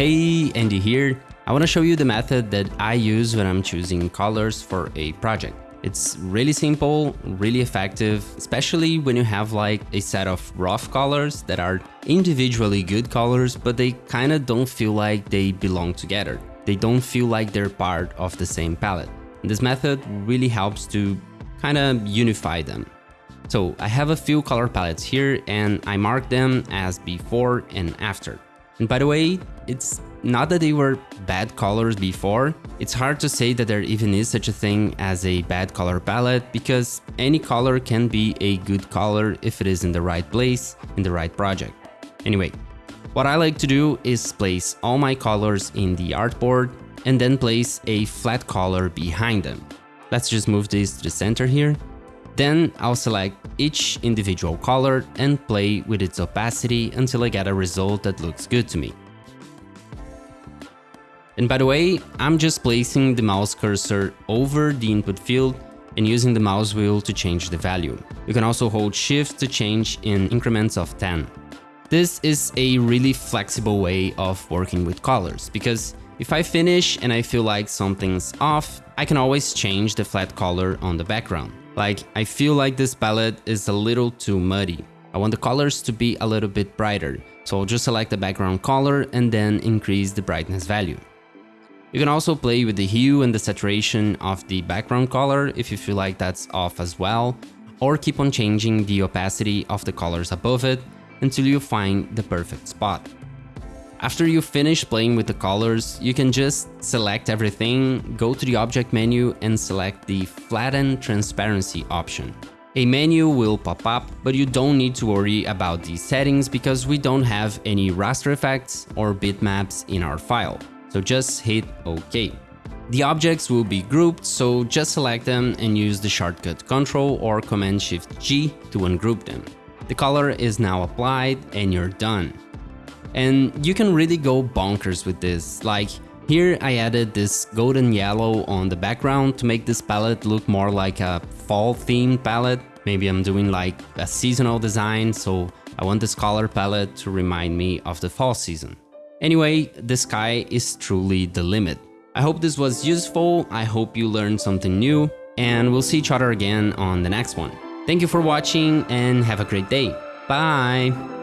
Hey, Andy here. I want to show you the method that I use when I'm choosing colors for a project. It's really simple, really effective, especially when you have like a set of rough colors that are individually good colors, but they kind of don't feel like they belong together. They don't feel like they're part of the same palette. And this method really helps to kind of unify them. So I have a few color palettes here and I mark them as before and after. And by the way, it's not that they were bad colors before, it's hard to say that there even is such a thing as a bad color palette because any color can be a good color if it is in the right place, in the right project. Anyway, what I like to do is place all my colors in the artboard and then place a flat color behind them. Let's just move this to the center here then I'll select each individual color and play with its opacity until I get a result that looks good to me. And by the way, I'm just placing the mouse cursor over the input field and using the mouse wheel to change the value. You can also hold shift to change in increments of 10. This is a really flexible way of working with colors, because if I finish and I feel like something's off, I can always change the flat color on the background. Like, I feel like this palette is a little too muddy. I want the colors to be a little bit brighter, so I'll just select the background color and then increase the brightness value. You can also play with the hue and the saturation of the background color if you feel like that's off as well, or keep on changing the opacity of the colors above it until you find the perfect spot. After you finish playing with the colors, you can just select everything, go to the object menu and select the flatten transparency option. A menu will pop up, but you don't need to worry about these settings because we don't have any raster effects or bitmaps in our file. So just hit OK. The objects will be grouped, so just select them and use the shortcut Ctrl or Command Shift G to ungroup them. The color is now applied and you're done. And you can really go bonkers with this, like here I added this golden yellow on the background to make this palette look more like a fall themed palette. Maybe I'm doing like a seasonal design, so I want this color palette to remind me of the fall season. Anyway, the sky is truly the limit. I hope this was useful, I hope you learned something new, and we'll see each other again on the next one. Thank you for watching and have a great day. Bye!